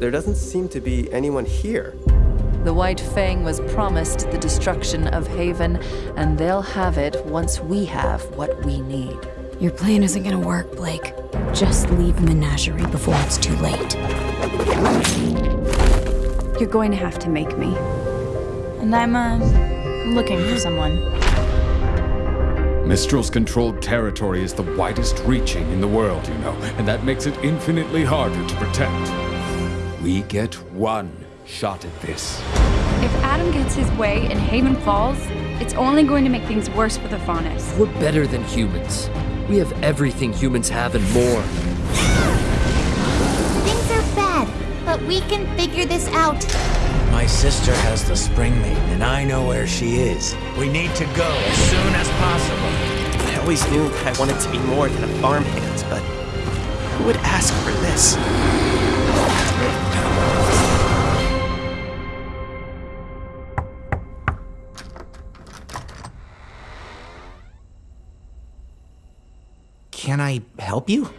there doesn't seem to be anyone here. The White Fang was promised the destruction of Haven, and they'll have it once we have what we need. Your plan isn't gonna work, Blake. Just leave Menagerie before it's too late. You're going to have to make me. And I'm, uh, looking for someone. Mistral's controlled territory is the widest reaching in the world, you know, and that makes it infinitely harder to protect. We get one shot at this. If Adam gets his way and Haven falls, it's only going to make things worse for the Faunus. We're better than humans. We have everything humans have and more. Things are bad, but we can figure this out. My sister has the Spring Maiden, and I know where she is. We need to go as soon as possible. I always knew I wanted to be more than a farmhand, but who would ask for this? Can I help you?